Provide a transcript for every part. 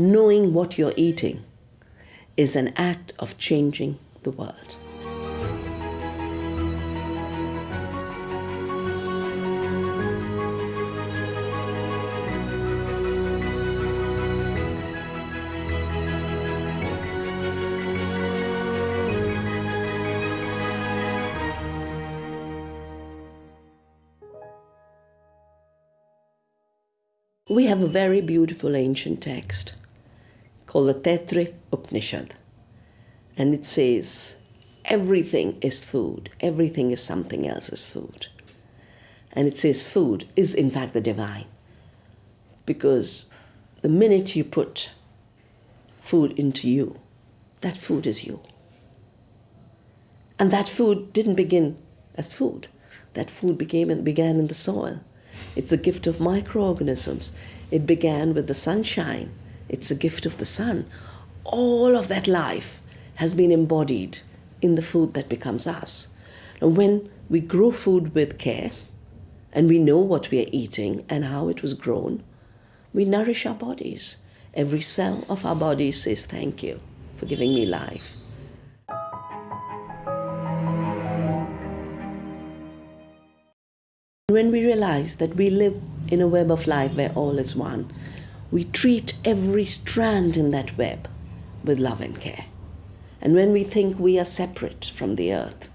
knowing what you're eating is an act of changing the world. We have a very beautiful ancient text called the Taittiriya Upanishad. And it says, everything is food, everything is something else's food. And it says food is in fact the divine. Because the minute you put food into you, that food is you. And that food didn't begin as food. That food became and began in the soil. It's a gift of microorganisms. It began with the sunshine. It's a gift of the sun. All of that life has been embodied in the food that becomes us. When we grow food with care and we know what we are eating and how it was grown, we nourish our bodies. Every cell of our body says, Thank you for giving me life. When we realize that we live in a web of life where all is one, we treat every strand in that web with love and care. And when we think we are separate from the earth,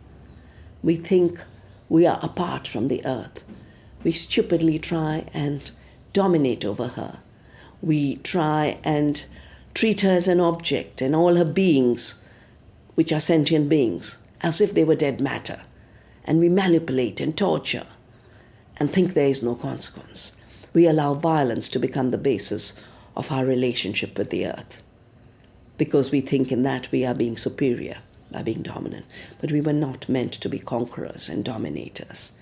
we think we are apart from the earth, we stupidly try and dominate over her. We try and treat her as an object and all her beings, which are sentient beings, as if they were dead matter. And we manipulate and torture and think there is no consequence. We allow violence to become the basis of our relationship with the earth because we think in that we are being superior by being dominant. But we were not meant to be conquerors and dominators.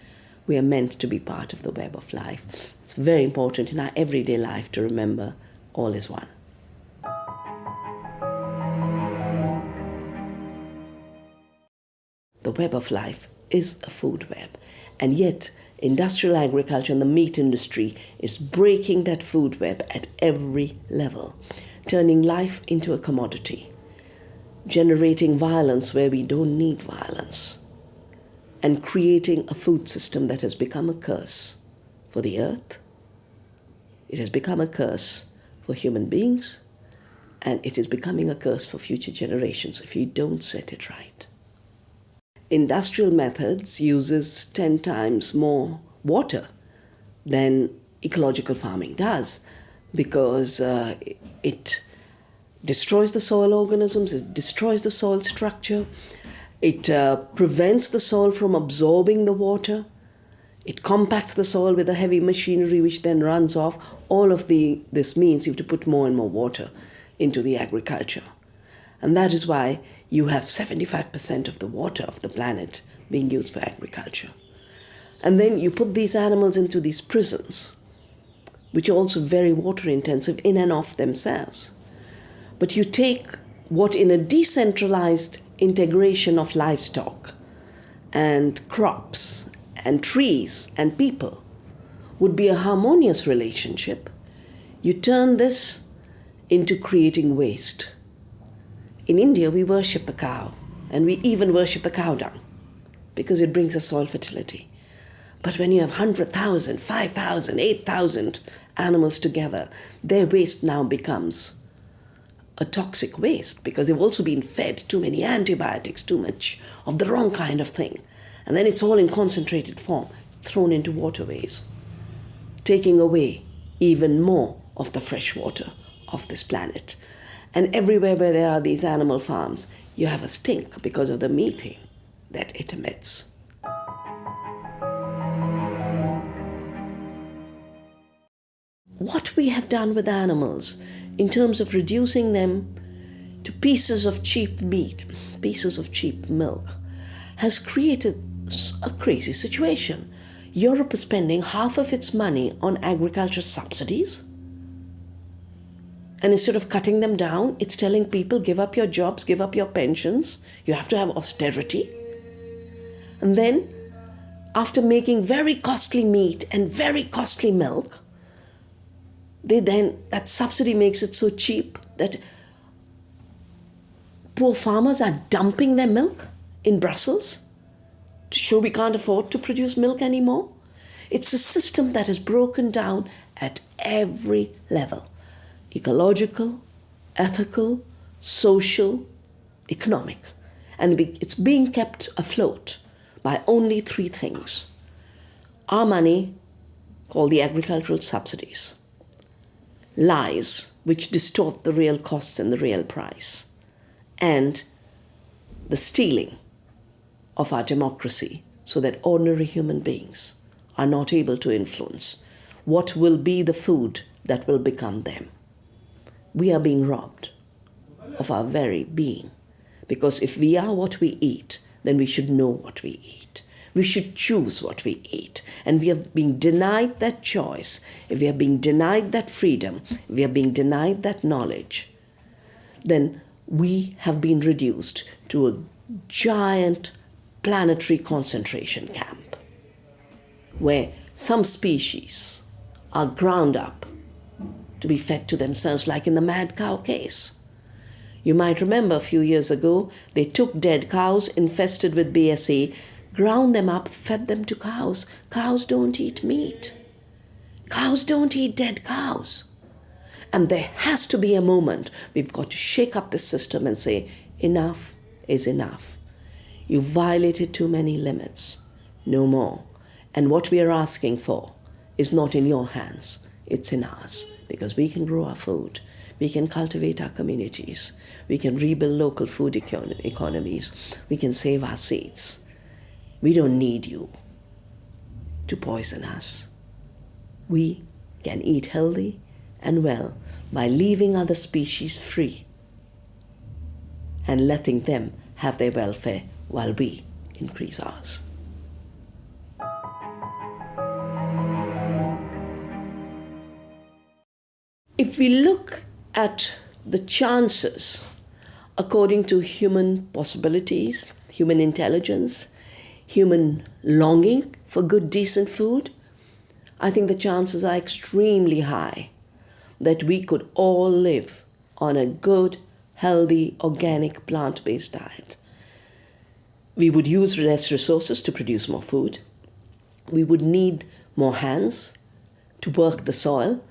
We are meant to be part of the web of life. It's very important in our everyday life to remember all is one. The web of life is a food web, and yet industrial agriculture and the meat industry is breaking that food web at every level, turning life into a commodity, generating violence where we don't need violence, and creating a food system that has become a curse for the earth. It has become a curse for human beings, and it is becoming a curse for future generations if you don't set it right industrial methods uses 10 times more water than ecological farming does because uh, it destroys the soil organisms, it destroys the soil structure, it uh, prevents the soil from absorbing the water, it compacts the soil with a heavy machinery which then runs off. All of the, this means you have to put more and more water into the agriculture. And that is why you have 75% of the water of the planet being used for agriculture. And then you put these animals into these prisons, which are also very water intensive in and of themselves. But you take what in a decentralized integration of livestock and crops and trees and people would be a harmonious relationship, you turn this into creating waste in India, we worship the cow, and we even worship the cow dung because it brings us soil fertility. But when you have 100,000, 5,000, 8,000 animals together, their waste now becomes a toxic waste because they've also been fed too many antibiotics, too much of the wrong kind of thing. And then it's all in concentrated form, it's thrown into waterways, taking away even more of the fresh water of this planet. And everywhere where there are these animal farms, you have a stink because of the methane that it emits. What we have done with animals in terms of reducing them to pieces of cheap meat, pieces of cheap milk, has created a crazy situation. Europe is spending half of its money on agriculture subsidies and instead of cutting them down, it's telling people give up your jobs, give up your pensions, you have to have austerity. And then, after making very costly meat and very costly milk, they then that subsidy makes it so cheap that poor farmers are dumping their milk in Brussels to show we can't afford to produce milk anymore. It's a system that is broken down at every level ecological, ethical, social, economic. And it's being kept afloat by only three things our money, called the agricultural subsidies, lies, which distort the real costs and the real price, and the stealing of our democracy so that ordinary human beings are not able to influence what will be the food that will become them. We are being robbed of our very being. Because if we are what we eat, then we should know what we eat. We should choose what we eat. And we are being denied that choice, if we are being denied that freedom, if we are being denied that knowledge, then we have been reduced to a giant planetary concentration camp where some species are ground up to be fed to themselves, like in the mad cow case. You might remember a few years ago, they took dead cows infested with BSE, ground them up, fed them to cows. Cows don't eat meat. Cows don't eat dead cows. And there has to be a moment we've got to shake up the system and say, enough is enough. You violated too many limits. No more. And what we are asking for is not in your hands, it's in ours. Because we can grow our food, we can cultivate our communities, we can rebuild local food econ- economies, we can save our seeds. We don't need you to poison us. We can eat healthy and well by leaving other species free and letting them have their welfare while we increase ours. If we look at the chances according to human possibilities, human intelligence, human longing for good, decent food, I think the chances are extremely high that we could all live on a good, healthy, organic, plant based diet. We would use less resources to produce more food. We would need more hands to work the soil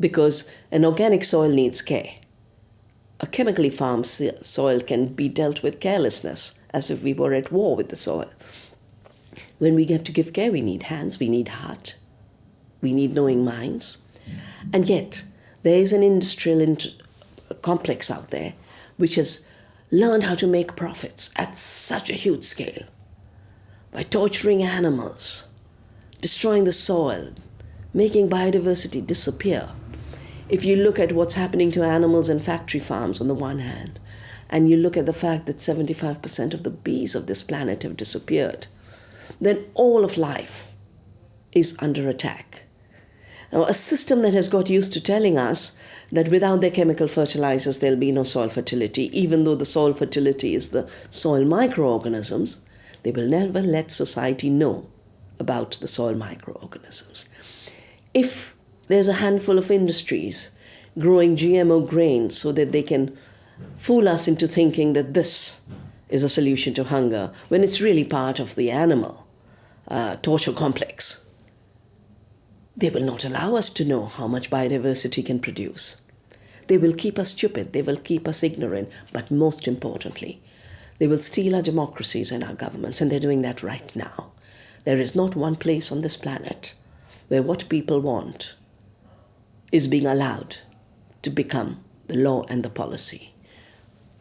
because an organic soil needs care. A chemically farmed soil can be dealt with carelessness, as if we were at war with the soil. When we have to give care, we need hands, we need heart, we need knowing minds. And yet, there is an industrial complex out there which has learned how to make profits at such a huge scale by torturing animals, destroying the soil, making biodiversity disappear. If you look at what's happening to animals in factory farms on the one hand, and you look at the fact that 75% of the bees of this planet have disappeared, then all of life is under attack. Now, a system that has got used to telling us that without their chemical fertilizers there'll be no soil fertility, even though the soil fertility is the soil microorganisms, they will never let society know about the soil microorganisms. If there's a handful of industries growing GMO grains so that they can fool us into thinking that this is a solution to hunger, when it's really part of the animal uh, torture complex they will not allow us to know how much biodiversity can produce. They will keep us stupid, they will keep us ignorant, but most importantly, they will steal our democracies and our governments, and they're doing that right now. There is not one place on this planet where what people want is being allowed to become the law and the policy.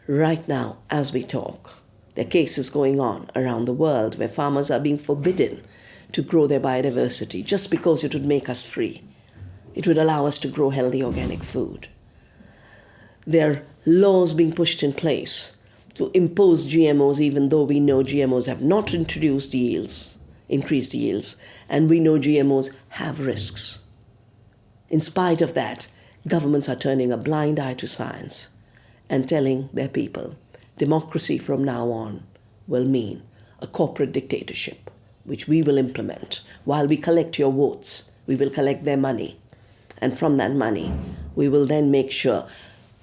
Right now, as we talk, there are cases going on around the world where farmers are being forbidden to grow their biodiversity just because it would make us free. It would allow us to grow healthy organic food. There are laws being pushed in place to impose GMOs, even though we know GMOs have not introduced yields, increased yields, and we know GMOs have risks. In spite of that, governments are turning a blind eye to science and telling their people democracy from now on will mean a corporate dictatorship which we will implement. While we collect your votes, we will collect their money And from that money, we will then make sure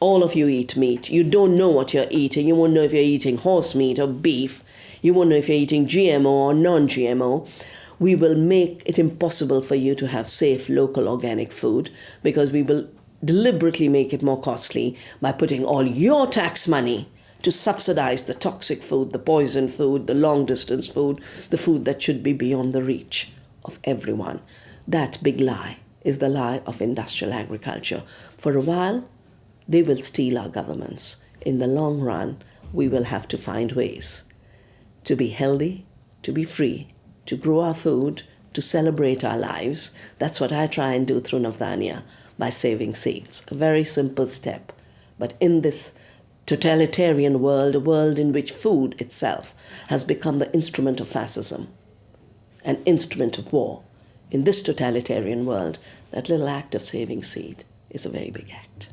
all of you eat meat. You don't know what you're eating. You won't know if you're eating horse meat or beef. You won't know if you're eating GMO or non GMO. We will make it impossible for you to have safe local organic food because we will deliberately make it more costly by putting all your tax money to subsidize the toxic food, the poison food, the long distance food, the food that should be beyond the reach of everyone. That big lie is the lie of industrial agriculture. For a while, they will steal our governments. In the long run, we will have to find ways to be healthy, to be free, to grow our food, to celebrate our lives. That's what I try and do through Navdanya by saving seeds. A very simple step. But in this totalitarian world, a world in which food itself has become the instrument of fascism, an instrument of war, in this totalitarian world, that little act of saving seed is a very big act.